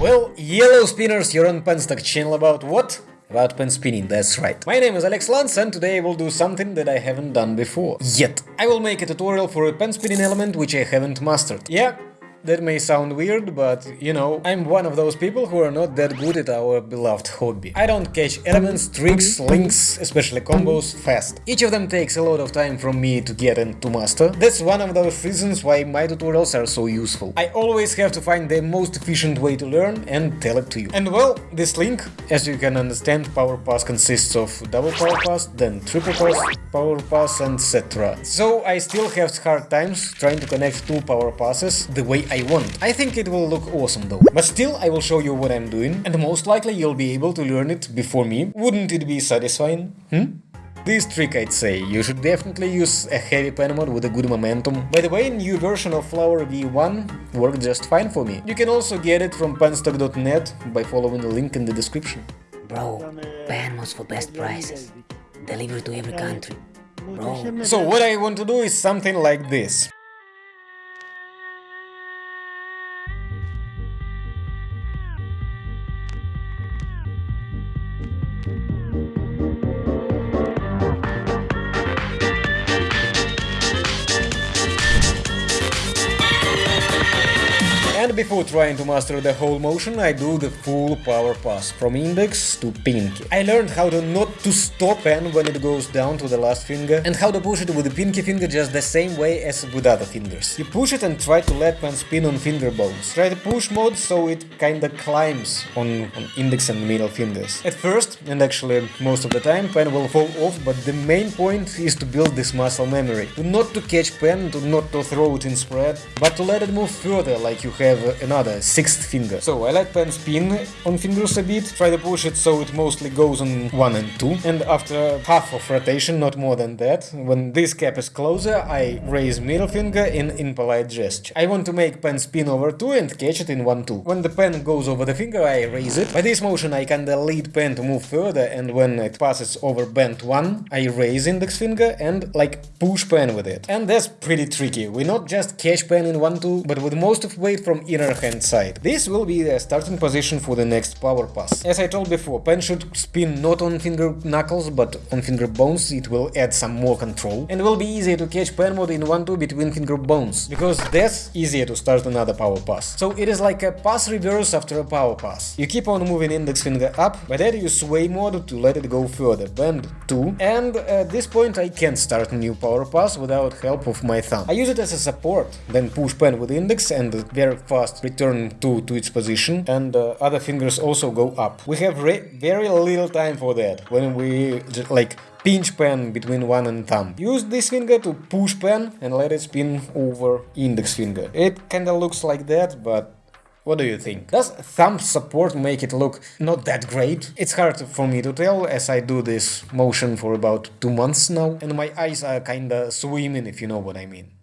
Well, yellow spinners, you're on Penstock channel about what? About pen spinning, that's right. My name is Alex Lance and today I will do something that I haven't done before. Yet. I will make a tutorial for a pen spinning element which I haven't mastered. Yeah, that may sound weird, but, you know, I'm one of those people who are not that good at our beloved hobby. I don't catch elements, tricks, links, especially combos, fast. Each of them takes a lot of time from me to get and to master. That's one of those reasons why my tutorials are so useful. I always have to find the most efficient way to learn and tell it to you. And well, this link, as you can understand, Power Pass consists of double Power Pass, then triple pass, Power Pass, etc. So I still have hard times trying to connect two Power Passes the way I want. I think it will look awesome though. But still, I will show you what I'm doing, and most likely you'll be able to learn it before me. Wouldn't it be satisfying? Hmm? This trick I'd say, you should definitely use a heavy pen mod with a good momentum. By the way, new version of Flower V1 worked just fine for me. You can also get it from penstock.net by following the link in the description. Bro, pen mods for best prices. Delivered to every country. Bro. So what I want to do is something like this. And before trying to master the whole motion, I do the full power pass, from index to pinky. I learned how to not to stop pen when it goes down to the last finger, and how to push it with the pinky finger just the same way as with other fingers. You push it and try to let pen spin on finger bones. Try the push mode so it kinda climbs on, on index and middle fingers. At first, and actually most of the time, pen will fall off, but the main point is to build this muscle memory. To not to catch pen, to not to throw it in spread, but to let it move further like you have have another sixth finger. So I let pen spin on fingers a bit, try to push it so it mostly goes on 1 and 2, and after half of rotation, not more than that, when this cap is closer, I raise middle finger in impolite gesture. I want to make pen spin over 2 and catch it in 1-2. When the pen goes over the finger, I raise it. By this motion I kinda lead pen to move further, and when it passes over bent 1, I raise index finger and like push pen with it. And that's pretty tricky. We not just catch pen in 1-2, but with most of weight from inner hand side. This will be the starting position for the next power pass. As I told before, pen should spin not on finger knuckles but on finger bones, it will add some more control and will be easier to catch pen mod in 1-2 between finger bones, because that's easier to start another power pass. So it is like a pass reverse after a power pass. You keep on moving index finger up, but then you sway mode to let it go further, bend 2, and at this point I can't start a new power pass without help of my thumb. I use it as a support, then push pen with index and very fast return to, to its position and uh, other fingers also go up. We have very little time for that when we like pinch pen between one and thumb. Use this finger to push pen and let it spin over index finger. It kinda looks like that, but what do you think? Does thumb support make it look not that great? It's hard for me to tell as I do this motion for about two months now and my eyes are kinda swimming if you know what I mean.